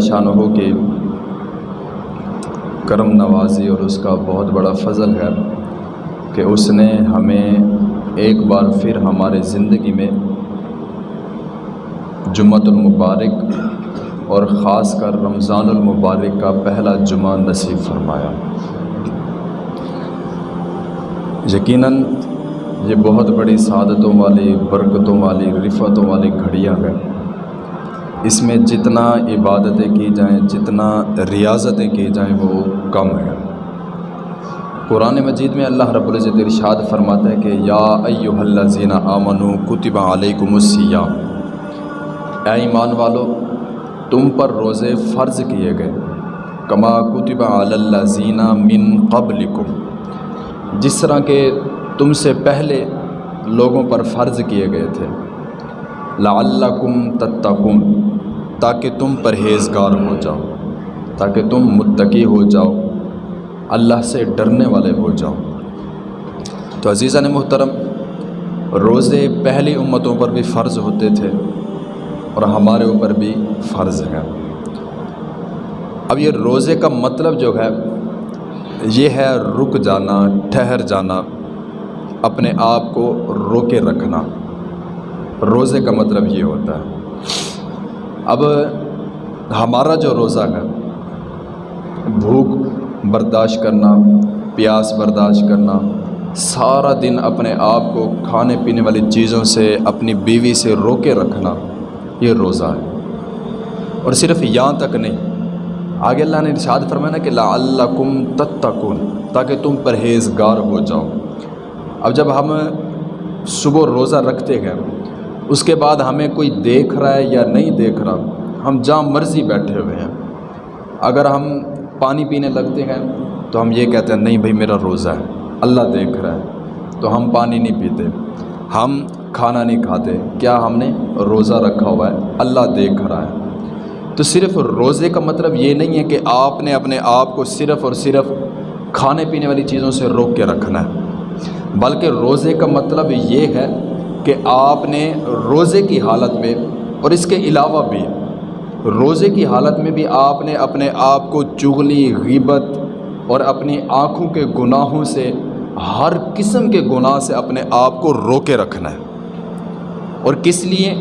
شاہ ہو کی کرم نوازی اور اس کا بہت بڑا فضل ہے کہ اس نے ہمیں ایک بار پھر ہمارے زندگی میں جمعۃ المبارک اور خاص کر رمضان المبارک کا پہلا جمعہ نصیب فرمایا۔ یقیناً یہ بہت بڑی سعادتوں والی، برکتوں والی رفتوں والی گھڑیاں ہیں۔ اس میں جتنا عبادتیں کی جائیں، جتنا ریاضتیں کی جائیں، وہ کم ہیں۔ قرآن مجید میں اللہ رب العزت ارشاد فرماتا ہے کہ یا ایو الذین آمنو کتب علیکم السیام اے ایمان والو، تم پر روزے فرض کیے گئے۔ کما کتب علی الذین من قبلکم۔ جس طرح کہ تم سے پہلے لوگوں پر فرض کیے گئے تھے۔ لعلکم تتقون۔ تاکہ تم پرہیزگار ہو جاؤ، تاکہ تم متقی ہو جاؤ، اللہ سے ڈرنے والے ہو جاؤ۔ تو عزیزہ نے محترم، روزے پہلی امتوں پر بھی فرض ہوتے تھے اور ہمارے اوپر بھی فرض ہے اب یہ روزے کا مطلب جو ہے، یہ ہے رک جانا، ٹھہر جانا، اپنے آپ کو روکے رکھنا۔ روزے کا مطلب یہ ہوتا ہے۔ اب ہمارا جو روزہ ہے، بھوک برداشت کرنا، پیاس برداشت کرنا، سارا دن اپنے آپ کو کھانے پینے والی چیزوں سے، اپنی بیوی سے روکے رکھنا، یہ روزہ ہے۔ اور صرف یہاں تک نہیں، آگے اللہ نے ارشاد فرمایا کہ لا اللہ کم تتقون، تاکہ تم پرہیزگار ہو جاؤ۔ اب جب ہم صبح روزہ رکھتے ہیں اس کے بعد ہمیں کوئی دیکھ رہا ہے یا نہیں دیکھ رہا، ہم جہاں مرضی بیٹھے ہوئے ہیں۔ اگر ہم پانی پینے لگتے ہیں تو ہم یہ کہتے ہیں، نہیں بھائی، میرا روزہ ہے، اللہ دیکھ رہا ہے۔ تو ہم پانی نہیں پیتے، ہم کھانا نہیں کھاتے۔ کیا ہم نے روزہ رکھا ہوا ہے؟ اللہ دیکھ رہا ہے۔ تو صرف روزے کا مطلب یہ نہیں ہے کہ آپ نے اپنے آپ کو صرف اور صرف کھانے پینے والی چیزوں سے روک کے رکھنا ہے، بلکہ روزے کا مطلب یہ ہے کہ آپ نے روزے کی حالت میں اور اس کے علاوہ بھی روزے کی حالت میں بھی آپ نے اپنے آپ کو چغلی، غیبت اور اپنی آنکھوں کے گناہوں سے، ہر قسم کے گناہ سے اپنے آپ کو روکے رکھنا ہے۔ اور کس لیے؟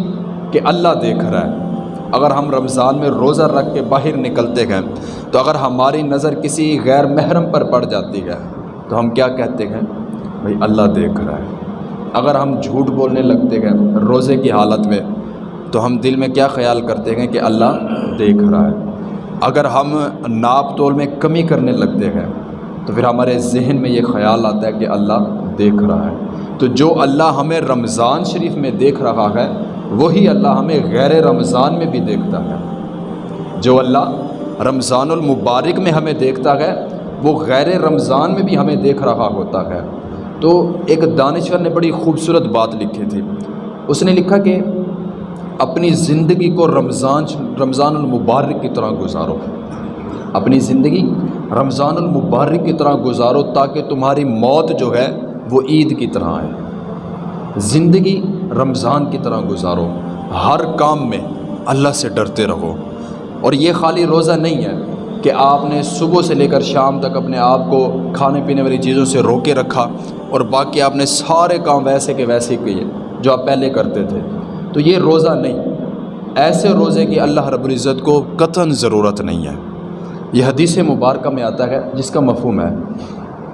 کہ اللہ دیکھ رہا ہے۔ اگر ہم رمضان میں روزہ رکھ کے باہر نکلتے ہیں، تو اگر ہماری نظر کسی غیر محرم پر پڑ جاتی ہے، تو ہم کیا کہتے ہیں؟ بھائی، اللہ دیکھ رہا ہے۔ اگر ہم جھوٹ بولنے لگتے ہیں روزے کی حالت میں، تو ہم دل میں کیا خیال کرتے ہیں کہ اللہ دیکھ رہا ہے؟ اگر ہم ناپ تول میں کمی کرنے لگتے ہیں، تو پھر ہمارے ذہن میں یہ خیال آتا ہے کہ اللہ دیکھ رہا ہے۔ تو جو اللہ ہمیں رمضان شریف میں دیکھ رہا ہے، وہی اللہ ہمیں غیر رمضان میں بھی دیکھتا ہے۔ جو اللہ رمضان المبارک میں ہمیں دیکھتا ہے، وہ غیر رمضان میں بھی ہمیں دیکھ رہا ہوتا ہے۔ تو ایک دانشور نے بڑی خوبصورت بات لکھی تھی۔ اس نے لکھا کہ اپنی زندگی کو رمضان رمضان المبارک کی طرح گزارو۔ اپنی زندگی رمضان المبارک کی طرح گزارو تاکہ تمہاری موت جو ہے وہ عید کی طرح ہے زندگی رمضان کی طرح گزارو۔ ہر کام میں اللہ سے ڈرتے رہو۔ اور یہ خالی روزہ نہیں ہے۔ کہ آپ نے صبح سے لے کر شام تک اپنے آپ کو کھانے پینے والی چیزوں سے روکے رکھا اور باقی آپ نے سارے کام ویسے کے ویسے کیے جو آپ پہلے کرتے تھے۔ تو یہ روزہ نہیں، ایسے روزے کی اللہ رب العزت کو قطن ضرورت نہیں ہے۔ یہ حدیث مبارکہ میں آتا ہے جس کا مفہوم ہے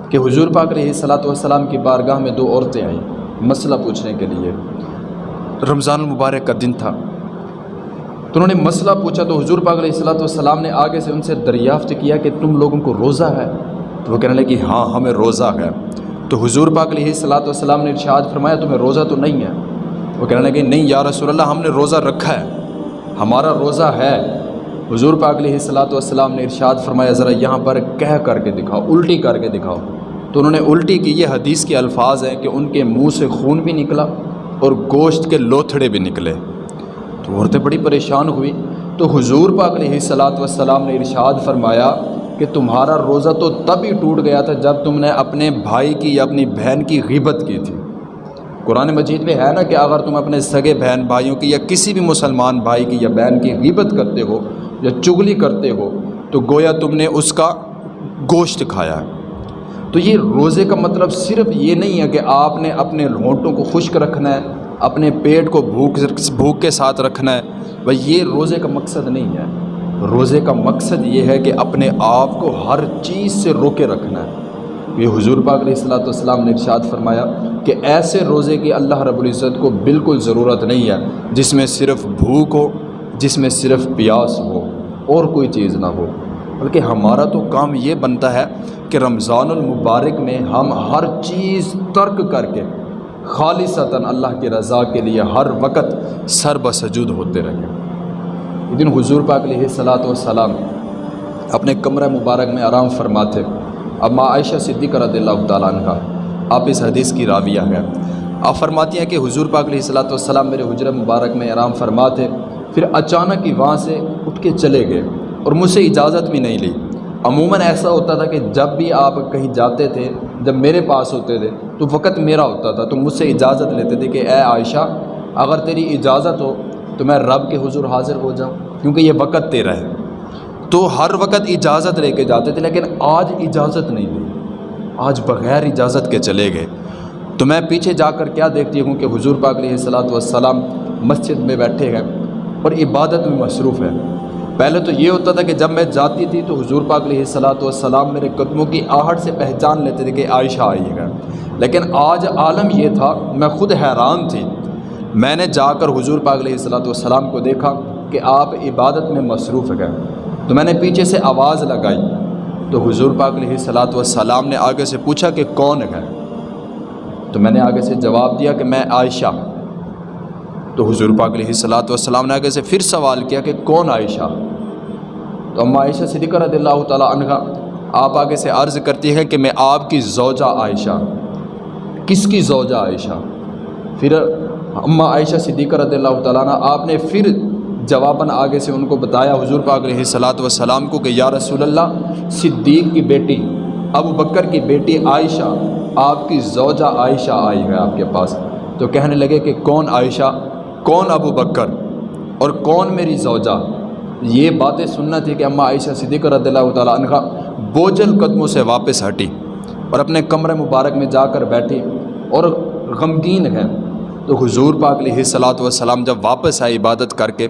کہ حضور پاک علیہ صلاۃ والسلام کی بارگاہ میں دو عورتیں آئیں مسئلہ پوچھنے کے لیے۔ رمضان المبارک کا دن تھا۔ تو انہوں نے مسئلہ پوچھا تو حضور پاک علیہ السلاۃ والسلام نے آگے سے ان سے دریافت کیا کہ تم لوگوں کو روزہ ہے تو وہ کہنے لگے کہ ہاں ہمیں روزہ ہے۔ تو حضور پاک علیہ السلاۃ والسلام نے ارشاد فرمایا، تمہیں روزہ تو نہیں ہے۔ وہ کہنے لگے، نہیں یا رسول اللہ، ہم نے روزہ رکھا ہے، ہمارا روزہ ہے۔ حضور پاک علیہ السلاۃ والسلام نے ارشاد فرمایا، ذرا یہاں پر کہہ کر کے دکھاؤ، الٹی کر کے دکھاؤ۔ تو انہوں نے الٹی کی، یہ حدیث کے الفاظ ہیں کہ ان کے منہ سے خون بھی نکلا اور گوشت کے لوتھڑے بھی نکلے۔ تو عورتیں بڑی پریشان ہوئی تو حضور پاک علیہ صلاۃ والسلام نے ارشاد فرمایا کہ تمہارا روزہ تو تب ہی ٹوٹ گیا تھا جب تم نے اپنے بھائی کی یا اپنی بہن کی غیبت کی تھی۔ قرآن مجید میں ہے نا کہ اگر تم اپنے سگے بہن بھائیوں کی یا کسی بھی مسلمان بھائی کی یا بہن کی غیبت کرتے ہو یا چگلی کرتے ہو، تو گویا تم نے اس کا گوشت کھایا۔ ہے تو یہ روزے کا مطلب صرف یہ نہیں ہے کہ آپ نے اپنے ہونٹوں کو خشک رکھنا ہے۔ اپنے پیٹ کو بھوک بھوک کے ساتھ رکھنا ہے۔ بھائی، یہ روزے کا مقصد نہیں ہے۔ روزے کا مقصد یہ ہے کہ اپنے آپ کو ہر چیز سے روکے رکھنا ہے۔ یہ حضور پاک علیہ السلاۃ والسلام نے ارشاد فرمایا کہ ایسے روزے کی اللہ رب العزت کو بالکل ضرورت نہیں ہے جس میں صرف بھوک ہو، جس میں صرف پیاس ہو اور کوئی چیز نہ ہو۔ بلکہ ہمارا تو کام یہ بنتا ہے کہ رمضان المبارک میں ہم ہر چیز ترک کر کے خالصتاً اللہ کی رضا کے لیے ہر وقت سر بسجود ہوتے رہیں دن حضور پاک علیہ صلاۃ والسلام اپنے کمرہ مبارک میں آرام فرماتے اب ماں عائشہ صدیقہ رضی اللہ تعالیٰ عنہ، آپ اس حدیث کی راویہ ہیں۔ آپ فرماتی ہیں کہ حضور پاک علیہ صلاۃ والسلام میرے حجر مبارک میں آرام فرماتے، پھر اچانک ہی وہاں سے اٹھ کے چلے گئے اور مجھ سے اجازت بھی نہیں لی۔ عموماً ایسا ہوتا تھا کہ جب بھی آپ کہیں جاتے تھے، جب میرے پاس ہوتے تھے، تو وقت میرا ہوتا تھا، تو مجھ سے اجازت لیتے تھے کہ اے عائشہ، اگر تیری اجازت ہو تو میں رب کے حضور حاضر ہو جاؤں، کیونکہ یہ وقت تیرا ہے۔ تو ہر وقت اجازت لے کے جاتے تھے، لیکن آج اجازت نہیں لی آج بغیر اجازت کے چلے گئے۔ تو میں پیچھے جا کر کیا دیکھتی ہوں کہ حضور پاک علیہ صلاۃ والسلام مسجد میں بیٹھے ہیں اور عبادت میں مصروف ہے پہلے تو یہ ہوتا تھا کہ جب میں جاتی تھی تو حضور پاک علیہ صلاۃ والسلام میرے قدموں کی آہٹ سے پہچان لیتے تھے کہ عائشہ آئی ہے۔ لیکن آج عالم یہ تھا، میں خود حیران تھی۔ میں نے جا کر حضور پاک علیہ صلاۃ والسلام کو دیکھا کہ آپ عبادت میں مصروف گئے تو میں نے پیچھے سے آواز لگائی۔ تو حضور پاک علیہ صلاۃ والسلام نے آگے سے پوچھا کہ کون ہے؟ تو میں نے آگے سے جواب دیا کہ میں عائشہ تو حضور پاک علیہ صلاۃ والسلام نے آگے سے پھر سوال کیا کہ کون عائشہ؟ تو اما عائشہ صدیقہ رضی اللہ تعالیٰ عنہ آپ آگے سے عرض کرتی ہے کہ میں آپ کی زوجہ عائشہ کس کی زوجہ عائشہ؟ پھر اماں عائشہ صدیقہ رضی اللہ تعالیٰ عنہ آپ نے پھر جواباً آگے سے ان کو بتایا حضور پاک علیہ صلاۃ والسلام کو کہ یا رسول اللہ، صدیق کی بیٹی، ابو بکر کی بیٹی عائشہ، آپ کی زوجہ عائشہ آئی ہے آپ کے پاس۔ تو کہنے لگے کہ کون عائشہ؟ کون ابو بکر اور کون میری زوجہ؟ یہ باتیں سننا تھی کہ اماں عائشہ صدیق رضی اللہ تعالیٰ عنہ بوجھل قدموں سے واپس ہٹی اور اپنے کمرے مبارک میں جا کر بیٹھی اور غمگین ہے۔ تو حضور پاک علیہ صلاۃ والسلام جب واپس آئے عبادت کر کے،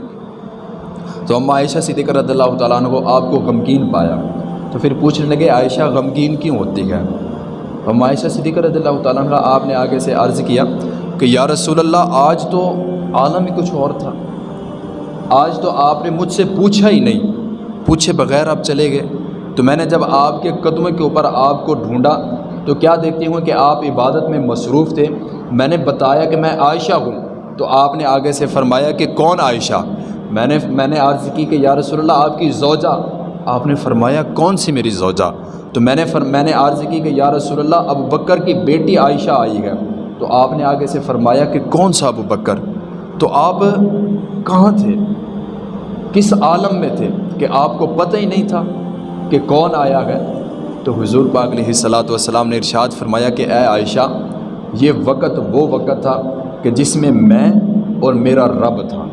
تو اماں عائشہ صدیق رضی اللہ تعالیٰ عنہ کو آپ کو غمگین پایا۔ تو پھر پوچھنے لگے، عائشہ غمگین کیوں ہوتی ہے؟ اماں عائشہ صدیق رضی اللہ تعالیٰ عنہ آپ نے آگے سے عرض کیا کہ، یا رسول اللہ، آج تو عالم ہی کچھ اور تھا۔ آج تو آپ نے مجھ سے پوچھا ہی نہیں۔ پوچھے بغیر آپ چلے گئے۔ تو میں نے جب آپ کے قدموں کے اوپر آپ کو ڈھونڈا، تو کیا دیکھتی ہوں کہ آپ عبادت میں مصروف تھے؟ میں نے بتایا کہ میں عائشہ ہوں۔ تو آپ نے آگے سے فرمایا کہ کون عائشہ؟ میں نے میں نے عرض کی کہ یا رسول اللہ، آپ کی زوجہ۔ آپ نے فرمایا کون سی میری زوجہ؟ تو میں نے فر، میں نے عرض کی کہ یا رسول اللہ، ابو بکر کی بیٹی عائشہ آئی ہے۔ تو آپ نے آگے سے فرمایا کہ کون سا ابو بکر؟ تو آپ کہاں تھے؟ کس عالم میں تھے؟ کہ آپ کو پتہ ہی نہیں تھا کہ کون آیا ہے؟ تو حضور پاک علیہ صلاۃ والسلام نے ارشاد فرمایا کہ اے عائشہ، یہ وقت وہ وقت تھا کہ جس میں میں اور میرا رب تھا۔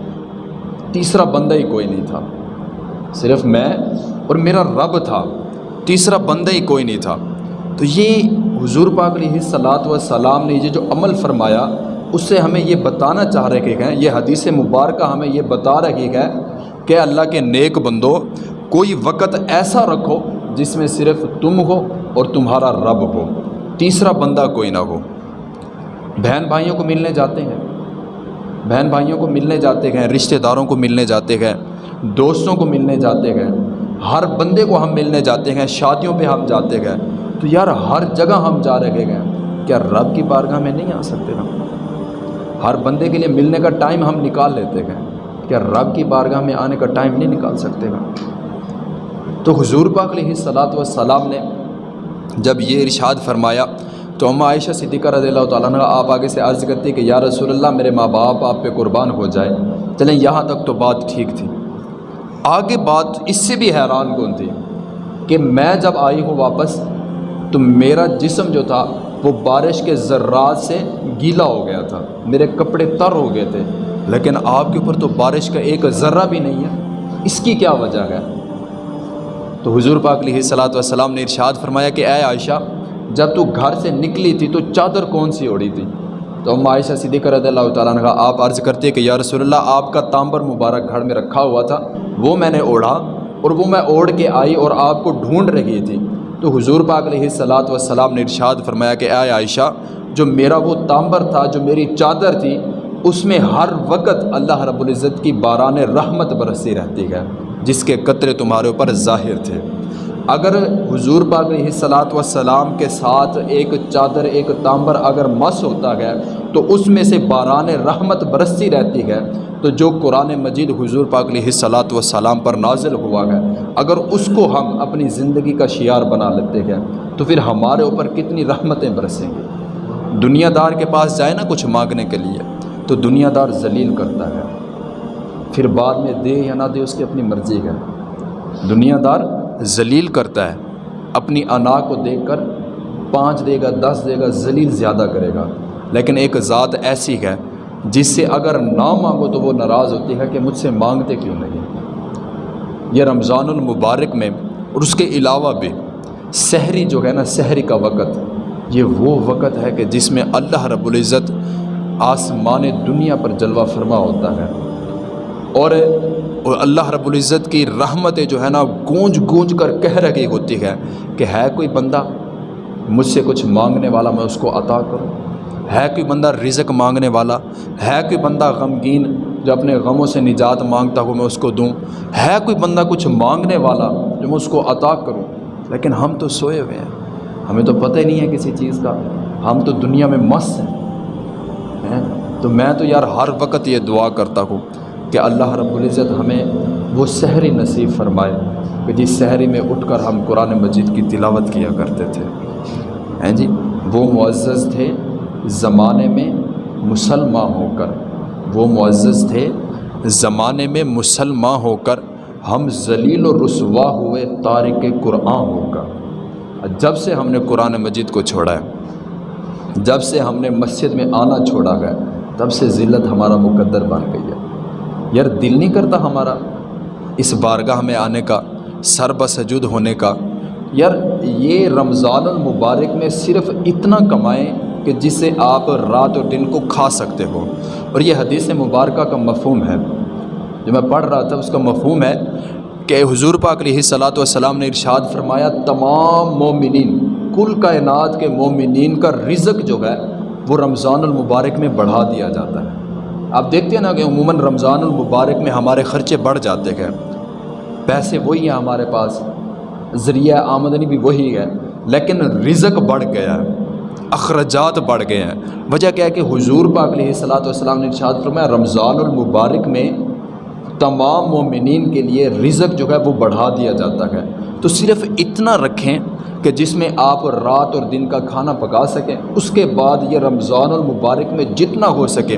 تیسرا بندہ ہی کوئی نہیں تھا۔ صرف میں اور میرا رب تھا۔ تیسرا بندہ ہی کوئی نہیں تھا۔ تو یہ حضور پاک علیہ صلاۃ والسلام نے یہ جو عمل فرمایا اس سے ہمیں یہ بتانا چاہ رہے ہیں یہ حدیث مبارکہ ہمیں یہ بتا رہی ہے کہ اللہ کے نیک بندو، کوئی وقت ایسا رکھو جس میں صرف تم ہو اور تمہارا رب ہو، تیسرا بندہ کوئی نہ ہو۔ بہن بھائیوں کو ملنے جاتے ہیں۔ بہن بھائیوں کو ملنے جاتے ہیں، رشتہ داروں کو ملنے جاتے ہیں، دوستوں کو ملنے جاتے ہیں۔ ہر بندے کو ہم ملنے جاتے ہیں، شادیوں پہ ہم جاتے ہیں۔ تو یار، ہر جگہ ہم جا رہے ہیں۔ کیا رب کی بارگاہ میں نہیں آ سکتے ہم؟ ہر بندے کے لیے ملنے کا ٹائم ہم نکال لیتے ہیں کیا رب کی بارگاہ میں آنے کا ٹائم نہیں نکال سکتے گا تو حضور پاک علیہ صلاۃ والسلام نے جب یہ ارشاد فرمایا تو اما عائشہ صدیقہ رضی اللہ تعالیٰ عنہ آپ آگے سے عرض کرتی کہ یا رسول اللہ، میرے ماں باپ، آپ پہ قربان ہو جائے۔ چلیں یہاں تک تو بات ٹھیک تھی۔ آگے بات اس سے بھی حیران کن تھی کہ میں جب آئی ہوں واپس تو میرا جسم جو تھا وہ بارش کے ذرات سے گیلا ہو گیا تھا، میرے کپڑے تر ہو گئے تھے۔ لیکن آپ کے اوپر تو بارش کا ایک ذرہ بھی نہیں ہے۔ اس کی کیا وجہ ہے؟ تو حضور پاک علیہ صلاۃ والسلام نے ارشاد فرمایا کہ اے عائشہ، جب تو گھر سے نکلی تھی تو چادر کون سی اوڑی تھی؟ تو ہم عائشہ صدیقہ رضی اللہ تعالیٰ نے کہا، آپ عرض کرتے کہ یا رسول اللہ، آپ کا تامبر مبارک گھر میں رکھا ہوا تھا، وہ میں نے اوڑھا اور وہ میں اوڑھ کے آئی اور آپ کو ڈھونڈ رہی تھی۔ تو حضور پاک علیہ صلاحت وسلام نے ارشاد فرمایا کہ اے عائشہ، جو میرا وہ تامبر تھا، جو میری چادر تھی، اس میں ہر وقت اللہ رب العزت کی باران رحمت برسی رہتی ہے، جس کے قطرے تمہارے اوپر ظاہر تھے۔ اگر حضور پاک علیہ صلاۃ وسلام کے ساتھ ایک چادر، ایک تامبر اگر مس ہوتا ہے، تو اس میں سے باران رحمت برستی رہتی ہے۔ تو جو قرآن مجید حضور پاک علیہ صلاۃ وسلام پر نازل ہوا ہے، اگر اس کو ہم اپنی زندگی کا شعار بنا لیتے ہیں، تو پھر ہمارے اوپر کتنی رحمتیں برسیں گی۔ دنیا دار کے پاس جائے نا کچھ مانگنے کے لیے، تو دنیا دار ذلیل کرتا ہے۔ پھر بعد میں دے یا نہ دے، اس کی اپنی مرضی ہے۔ دنیا دار ذلیل کرتا ہے، اپنی انا کو دیکھ کر پانچ دے گا، دس دے گا، ذلیل زیادہ کرے گا۔ لیکن ایک ذات ایسی ہے جس سے اگر نہ مانگو تو وہ ناراض ہوتی ہے کہ مجھ سے مانگتے کیوں نہیں۔ یہ رمضان المبارک میں اور اس کے علاوہ بھی سحری جو ہے نا، سحری کا وقت، یہ وہ وقت ہے کہ جس میں اللہ رب العزت آسمان دنیا پر جلوہ فرما ہوتا ہے۔ اور اللہ رب العزت کی رحمتیں جو ہے نا گونج گونج کر کہہ رہی ہوتی ہے کہ ہے کوئی بندہ مجھ سے کچھ مانگنے والا میں اس کو عطا کروں؟ ہے کوئی بندہ رزق مانگنے والا؟ ہے کوئی بندہ غمگین جو اپنے غموں سے نجات مانگتا ہو میں اس کو دوں؟ ہے کوئی بندہ کچھ مانگنے والا جو میں اس کو عطا کروں؟ لیکن ہم تو سوئے ہوئے ہیں۔ ہمیں تو پتہ ہی نہیں ہے کسی چیز کا۔ ہم تو دنیا میں مست ہیں۔ تو میں تو یار ہر وقت یہ دعا کرتا ہوں۔ کہ اللہ رب العزت ہمیں وہ سحری نصیب فرمائے کہ جس سحری میں اٹھ کر ہم قرآن مجید کی تلاوت کیا کرتے تھے۔ ہیں جی؟ وہ معزز تھے زمانے میں مسلمان ہو کر۔ وہ معزز تھے زمانے میں مسلمان ہو کر۔ ہم ذلیل و رسوا ہوئے تارک قرآن ہو کر۔ جب سے ہم نے قرآن مجید کو چھوڑا ہے، جب سے ہم نے مسجد میں آنا چھوڑا گیا تب سے ذلت ہمارا مقدر بن گئی ہے۔ یار دل نہیں کرتا ہمارا اس بارگاہ میں آنے کا، سر بسجود ہونے کا۔ یار یہ رمضان المبارک میں صرف اتنا کمائیں کہ جس سے آپ رات اور دن کو کھا سکتے ہو۔ اور یہ حدیث مبارکہ کا مفہوم ہے۔ جو میں پڑھ رہا تھا، اس کا مفہوم ہے کہ حضور پاک علیہ صلاۃ والسلام نے ارشاد فرمایا، تمام مومنین، کل کائنات کے مومنین کا رزق جو ہے، وہ رمضان المبارک میں بڑھا دیا جاتا ہے۔ آپ دیکھتے ہیں نا کہ عموماً رمضان المبارک میں ہمارے خرچے بڑھ جاتے ہیں۔ پیسے وہی ہیں ہمارے پاس، ذریعہ آمدنی بھی وہی ہے، لیکن رزق بڑھ گیا ہے، اخراجات بڑھ گئے ہیں۔ وجہ کیا ہے کہ حضور پاک علیہ صلاۃ والسلام نے ارشاد فرمایا، رمضان المبارک میں تمام مومنین کے لیے رزق جو ہے وہ بڑھا دیا جاتا ہے۔ تو صرف اتنا رکھیں کہ جس میں آپ رات اور دن کا کھانا پکا سکیں، اس کے بعد یہ رمضان المبارک میں جتنا ہو سکے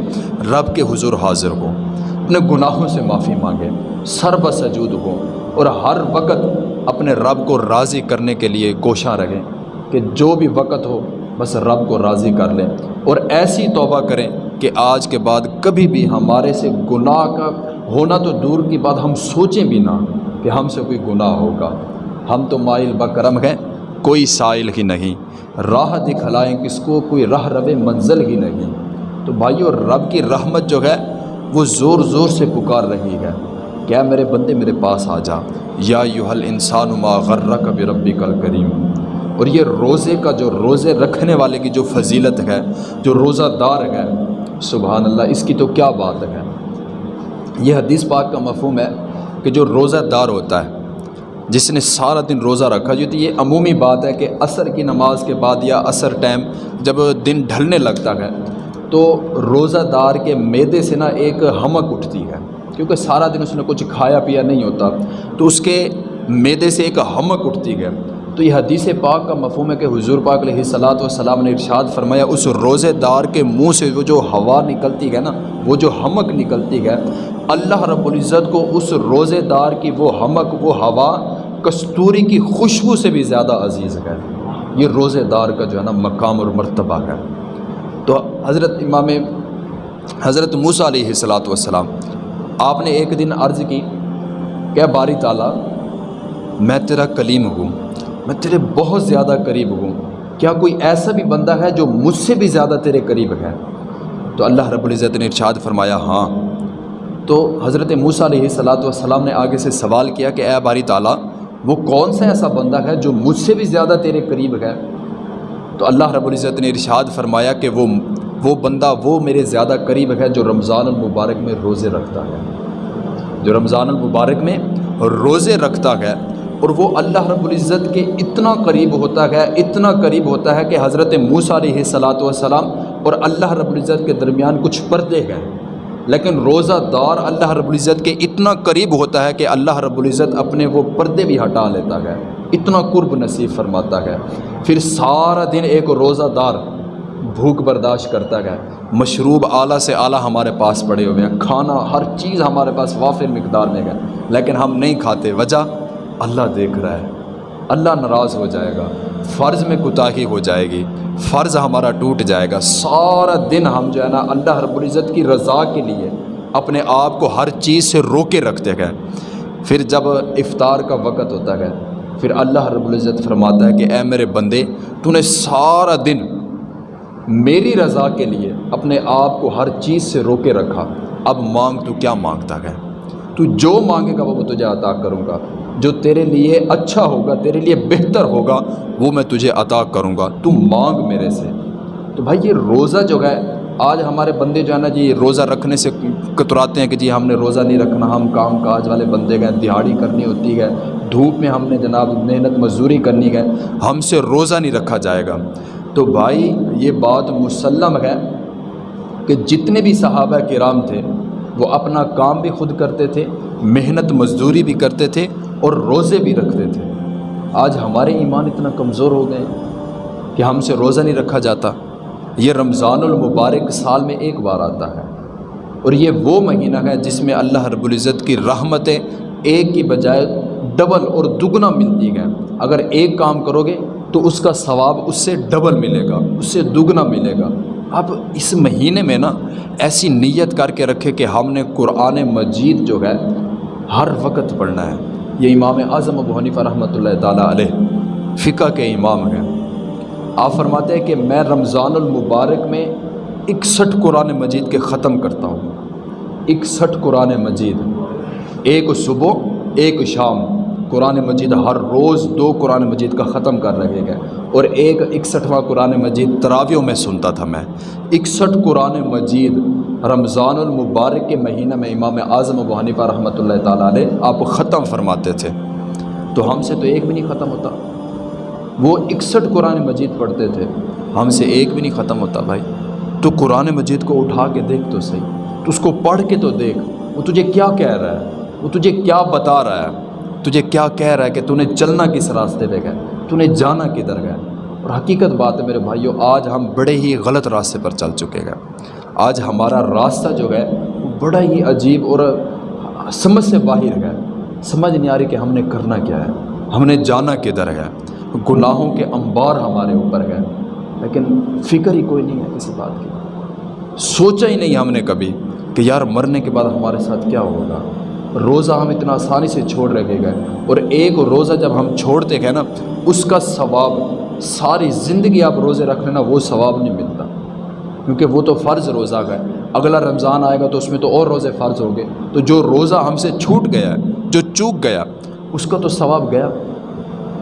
رب کے حضور حاضر ہو اپنے گناہوں سے معافی مانگے سر بسجود ہو اور ہر وقت اپنے رب کو راضی کرنے کے لیے کوشاں رہیں کہ جو بھی وقت ہو، بس رب کو راضی کر لیں۔ اور ایسی توبہ کریں کہ آج کے بعد کبھی بھی ہمارے سے گناہ کا ہونا تو دور کی بات ہم سوچیں بھی نہ کہ ہم سے کوئی گناہ ہوگا۔ ہم تو مائل بکرم ہیں۔ کوئی سائل ہی نہیں۔ راہ دکھلائیں کس کو؟ کوئی راہ رب منزل ہی نہیں۔ تو بھائیو، رب کی رحمت جو ہے، وہ زور زور سے پکار رہی ہے۔ کیا میرے بندے میرے پاس آ جا۔ یا یو حل انسان ما غرہ کبھی ربی کل کریم اور یہ روزے کا جو روزے رکھنے والے کی جو فضیلت ہے، جو روزہ دار ہے، سبحان اللہ، اس کی تو کیا بات ہے؟ یہ حدیث پاک کا مفہوم ہے کہ جو روزہ دار ہوتا ہے جس نے سارا دن روزہ رکھا، جو تو یہ عمومی بات ہے کہ عصر کی نماز کے بعد یا عصر ٹائم جب دن ڈھلنے لگتا ہے، تو روزہ دار کے میدے سے نا ایک ہمک اٹھتی ہے، کیونکہ سارا دن اس نے کچھ کھایا پیا نہیں ہوتا۔ تو اس کے میدے سے ایک ہمک اٹھتی ہے۔ تو یہ حدیث پاک کا مفہوم ہے کہ حضور پاک علیہ صلاۃ والسلام نے ارشاد فرمایا، اس روزے دار کے منہ سے وہ جو ہوا نکلتی ہے نا، وہ جو ہمک نکلتی ہے، اللہ رب العزت کو اس روزے دار کی وہ ہمک، وہ ہوا کستوری کی خوشبو سے بھی زیادہ عزیز ہے۔ یہ روزے دار کا جو ہے نا مقام اور مرتبہ ہے۔ تو حضرت امام، حضرت موسیٰ علیہ صلاۃ والسلام، آپ نے ایک دن عرض کی کہ باری تعالیٰ، میں تیرا کلیم ہوں۔ میں تیرے بہت زیادہ قریب ہوں۔ کیا کوئی ایسا بھی بندہ ہے جو مجھ سے بھی زیادہ تیرے قریب ہے؟ تو اللہ رب العزت نے ارشاد فرمایا ہاں۔ تو حضرت موسیٰ علیہ صلاۃ والسلام نے آگے سے سوال کیا کہ، اے باری تعالیٰ، وہ کون سا ایسا بندہ ہے جو مجھ سے بھی زیادہ تیرے قریب ہے؟ تو اللہ رب العزت نے ارشاد فرمایا کہ وہ وہ بندہ وہ میرے زیادہ قریب ہے جو رمضان المبارک میں روزے رکھتا ہے۔ جو رمضان المبارک میں روزے رکھتا ہے اور وہ اللہ رب العزت کے اتنا قریب ہوتا ہے، اتنا قریب ہوتا ہے کہ حضرت موسیٰ علیہ صلاۃ والسلام اور اللہ رب العزت کے درمیان کچھ پردے ہیں۔ لیکن روزہ دار اللہ رب العزت کے اتنا قریب ہوتا ہے کہ اللہ رب العزت اپنے وہ پردے بھی ہٹا لیتا ہے۔ اتنا قرب نصیب فرماتا ہے۔ پھر سارا دن ایک روزہ دار بھوک برداشت کرتا ہے۔ مشروب اعلیٰ سے اعلیٰ ہمارے پاس پڑے ہوئے ہیں۔ کھانا، ہر چیز ہمارے پاس وافر مقدار میں ہے۔ لیکن ہم نہیں کھاتے۔ وجہ؟ اللہ دیکھ رہا ہے۔ اللہ ناراض ہو جائے گا۔ فرض میں کوتاہی ہو جائے گی۔ فرض ہمارا ٹوٹ جائے گا۔ سارا دن ہم جو ہے نا اللہ رب العزت کی رضا کے لیے اپنے آپ کو ہر چیز سے روکے رکھتے گئے پھر جب افطار کا وقت ہوتا ہے، پھر اللہ رب العزت فرماتا ہے کہ اے میرے بندے، تو نے سارا دن میری رضا کے لیے اپنے آپ کو ہر چیز سے روکے رکھا۔ اب مانگ تو کیا مانگتا ہے؟ تو جو مانگے گا وہ تجھے عطا کروں گا۔ جو تیرے لیے اچھا ہوگا، تیرے لیے بہتر ہوگا، وہ میں تجھے عطا کروں گا۔ تو مانگ میرے سے۔ تو بھائی، یہ روزہ جو ہے، آج ہمارے بندے جو ہے نا جی روزہ رکھنے سے کتراتے ہیں کہ جی ہم نے روزہ نہیں رکھنا، ہم کام کاج والے بندے گئے دہاڑی کرنی ہوتی ہے، دھوپ میں ہم نے جناب محنت مزدوری کرنی ہے، ہم سے روزہ نہیں رکھا جائے گا۔ تو بھائی، یہ بات مسلم ہے کہ جتنے بھی صحابہ کرام تھے، وہ اپنا کام بھی خود کرتے تھے، محنت مزدوری بھی کرتے تھے اور روزے بھی رکھتے تھے۔ آج ہمارے ایمان اتنا کمزور ہو گئے کہ ہم سے روزہ نہیں رکھا جاتا۔ یہ رمضان المبارک سال میں ایک بار آتا ہے۔ اور یہ وہ مہینہ ہے جس میں اللہ رب العزت کی رحمتیں ایک کی بجائے ڈبل اور دگنا ملتی ہیں۔ اگر ایک کام کرو گے تو اس کا ثواب اس سے ڈبل ملے گا، اس سے دگنا ملے گا۔ اب اس مہینے میں نا ایسی نیت کر کے رکھے کہ ہم نے قرآن مجید جو ہے ہر وقت پڑھنا ہے۔ یہ امام اعظم ابو حنیفہ رحمۃ اللہ تعالیٰ علیہ فقہ کے امام ہیں۔ آپ فرماتے ہیں کہ میں رمضان المبارک میں اکسٹھ قرآن مجید کے ختم کرتا ہوں۔ اکسٹھ قرآن مجید۔ ایک صبح، ایک شام۔ قرآن مجید ہر روز دو قرآن مجید کا ختم کر رہے گئے۔ اور ایک اکسٹھواں قرآن مجید تراویوں میں سنتا تھا میں۔ اکسٹھ قرآن مجید رمضان المبارک کے مہینہ میں امام اعظم و حنیفہ رحمۃ اللہ تعالیٰ علیہ آپ ختم فرماتے تھے۔ تو ہم سے تو ایک بھی نہیں ختم ہوتا۔ وہ اکسٹھ قرآن مجید پڑھتے تھے۔ ہم سے ایک بھی نہیں ختم ہوتا بھائی۔ تو قرآن مجید کو اٹھا کے دیکھ تو صحیح۔ تو اس کو پڑھ کے تو دیکھ۔ وہ تجھے کیا کہہ رہا ہے؟ وہ تجھے کیا بتا رہا ہے؟ تجھے کیا کہہ رہا ہے کہ تو نے چلنا کس راستے پہ گئے؟ تو نے جانا کدھر گئے؟ اور حقیقت بات ہے میرے بھائیوں آج ہم بڑے ہی غلط راستے پر چل چکے گئے آج ہمارا راستہ جو ہے وہ بڑا ہی عجیب اور سمجھ سے باہر ہے۔ سمجھ نہیں آ رہی کہ ہم نے کرنا کیا ہے۔ ہم نے جانا کدھر ہے۔ گناہوں کے انبار ہمارے اوپر گئے لیکن فکر ہی کوئی نہیں ہے کسی بات کی۔ سوچا ہی نہیں ہم نے کبھی کہ یار مرنے کے بعد ہمارے ساتھ کیا ہوگا۔ روزہ ہم اتنا آسانی سے چھوڑ رکھے گئے۔ اور ایک روزہ جب ہم چھوڑتے گئے نا، اس کا ثواب ساری زندگی آپ روزے رکھ لینا وہ ثواب نہیں ملتا۔ کیونکہ وہ تو فرض روزہ گئے اگلا رمضان آئے گا تو اس میں تو اور روزے فرض ہو گئے تو جو روزہ ہم سے چھوٹ گیا ہے، جو چوک گیا، اس کا تو ثواب گیا۔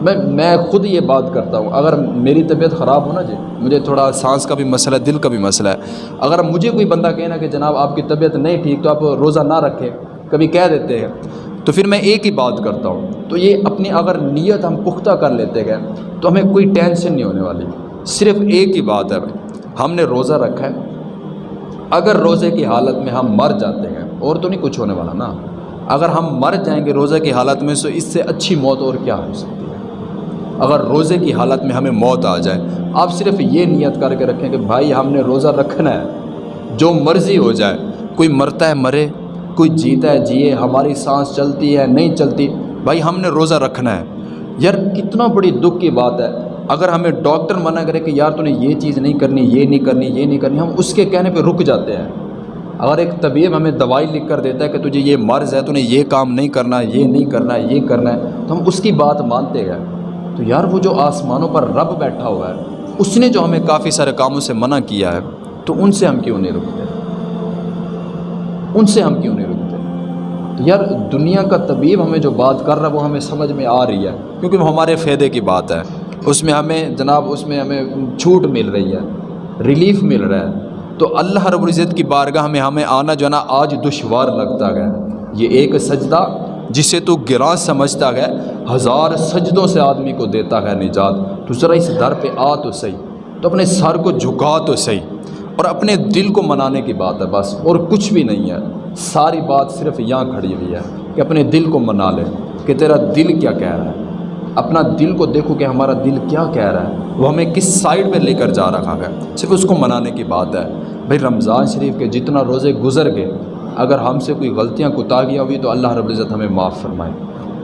میں میں خود یہ بات کرتا ہوں، اگر میری طبیعت خراب ہو نا جی مجھے تھوڑا سانس کا بھی مسئلہ ہے، دل کا بھی مسئلہ ہے۔ اگر مجھے کوئی بندہ کہنا کہ جناب آپ کی طبیعت نہیں ٹھیک تو آپ روزہ نہ رکھیں، کبھی کہہ دیتے ہیں۔ تو پھر میں ایک ہی بات کرتا ہوں، تو یہ اپنی اگر نیت ہم پختہ کر لیتے گئے تو ہمیں کوئی ٹینشن نہیں ہونے والی۔ صرف ایک ہی بات ہے بھائی ہم نے روزہ رکھا ہے۔ اگر روزے کی حالت میں ہم مر جاتے ہیں، اور تو نہیں کچھ ہونے والا نا۔ اگر ہم مر جائیں گے روزہ کی حالت میں، تو اس سے اچھی موت اور کیا ہو سکتی ہے؟ اگر روزے کی حالت میں ہمیں موت آ جائے، آپ صرف یہ نیت کر کے رکھیں کہ بھائی، ہم نے روزہ رکھنا ہے۔ جو مرضی ہو جائے، کوئی مرتا ہے، مرے، کوئی جیتا ہے، جیے، ہماری سانس چلتی ہے، نہیں چلتی، بھائی، ہم نے روزہ رکھنا ہے۔ یار، کتنا بڑی دکھ کی بات ہے۔ اگر ہمیں ڈاکٹر منع کرے کہ یار تو نے یہ چیز نہیں کرنی، یہ نہیں کرنی، یہ نہیں کرنی، ہم اس کے کہنے پہ رک جاتے ہیں۔ اگر ایک طبیب ہمیں دوائی لکھ کر دیتا ہے کہ تجھے یہ مرض ہے، تو نے یہ کام نہیں کرنا ہے یہ نہیں کرنا ہے یہ کرنا ہے، تو ہم اس کی بات مانتے گئے تو یار وہ جو آسمانوں پر رب بیٹھا ہوا ہے، اس نے جو ہمیں کافی سارے کاموں سے منع کیا ہے، تو ان سے ہم کیوں نہیں رکتے؟ ان سے ہم کیوں نہیں رکتے؟ تو یار دنیا کا طبیب ہمیں جو بات کر رہا ہے، وہ ہمیں سمجھ میں آ رہی ہے، کیونکہ وہ ہمارے فائدے کی بات ہے۔ اس میں ہمیں جناب اس میں ہمیں چھوٹ مل رہی ہے ریلیف مل رہا ہے۔ تو اللہ رب العزت کی بارگاہ میں ہمیں آنا جو نا آج دشوار لگتا گیا۔ یہ ایک سجدہ جسے تو گراں سمجھتا گیا، ہزار سجدوں سے آدمی کو دیتا ہے نجات۔ تو ذرا اس در پہ آ تو صحیح، تو اپنے سر کو جھکا تو صحیح۔ اور اپنے دل کو منانے کی بات ہے بس، اور کچھ بھی نہیں ہے۔ ساری بات صرف یہاں کھڑی ہوئی ہے کہ اپنے دل کو منا لے کہ تیرا دل کیا کہہ رہا ہے۔ اپنا دل کو دیکھو کہ ہمارا دل کیا کہہ رہا ہے۔ وہ ہمیں کس سائڈ پہ لے کر جا رکھا ہے۔ صرف اس کو منانے کی بات ہے۔ بھائی رمضان شریف کے جتنا روزے گزر گئے، اگر ہم سے کوئی غلطیاں کتاگیاں ہوئی تو اللہ رب العزت ہمیں معاف فرمائے۔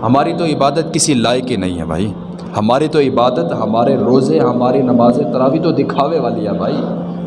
ہماری تو عبادت کسی لائق ہی نہیں ہے بھائی۔ ہماری تو عبادت، ہمارے روزے، ہماری نماز تراوی تو دکھاوے والی ہے بھائی۔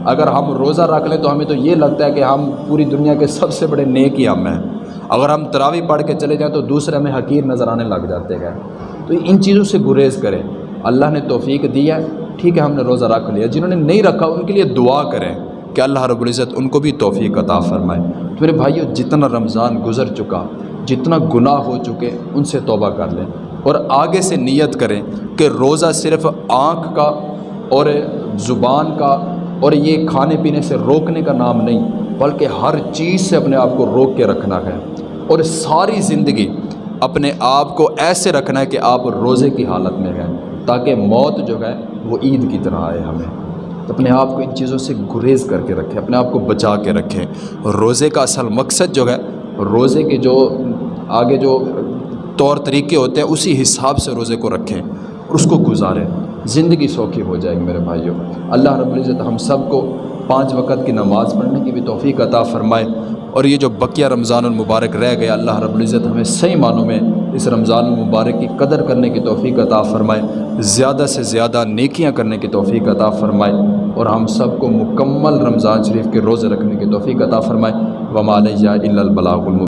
اگر ہم روزہ رکھ لیں تو ہمیں تو یہ لگتا ہے کہ ہم پوری دنیا کے سب سے بڑے نیک ہی ہم ہیں۔ اگر ہم تراوی پڑھ کے چلے جائیں تو دوسرے ہمیں حقیر نظر آنے لگ جاتے ہیں۔ تو ان چیزوں سے گریز کریں۔ اللہ نے توفیق دیا ہے۔ ٹھیک ہے، ہم نے روزہ رکھ لیا۔ جنہوں نے نہیں رکھا، ان کے لیے دعا کریں کہ اللہ رب العزت ان کو بھی توفیق عطا فرمائے۔ تو میرے بھائیو، جتنا رمضان گزر چکا، جتنا گناہ ہو چکے، ان سے توبہ کر لیں۔ اور آگے سے نیت کریں کہ روزہ صرف آنکھ کا اور زبان کا اور یہ کھانے پینے سے روکنے کا نام نہیں، بلکہ ہر چیز سے اپنے آپ کو روک کے رکھنا ہے۔ اور ساری زندگی اپنے آپ کو ایسے رکھنا ہے کہ آپ روزے کی حالت میں ہیں، تاکہ موت جو ہے وہ عید کی طرح آئے ہمیں۔ اپنے آپ کو ان چیزوں سے گریز کر کے رکھیں، اپنے آپ کو بچا کے رکھیں۔ روزے کا اصل مقصد جو ہے، روزے کے جو آگے جو طور طریقے ہوتے ہیں، اسی حساب سے روزے کو رکھیں، اور اس کو گزاریں۔ زندگی سوکھی ہو جائے گی میرے بھائیوں۔ اللہ رب العزت ہم سب کو پانچ وقت کی نماز پڑھنے کی بھی توفیق عطا فرمائے۔ اور یہ جو بقیہ رمضان المبارک رہ گیا، اللہ رب العزت ہمیں صحیح معنوں میں اس رمضان المبارک کی قدر کرنے کی توفیق عطا فرمائے۔ زیادہ سے زیادہ نیکیاں کرنے کی توفیق عطا فرمائے۔ اور ہم سب کو مکمل رمضان شریف کے روزے رکھنے کی توفیق عطا فرمائے۔ ومالیہ البلاغ الم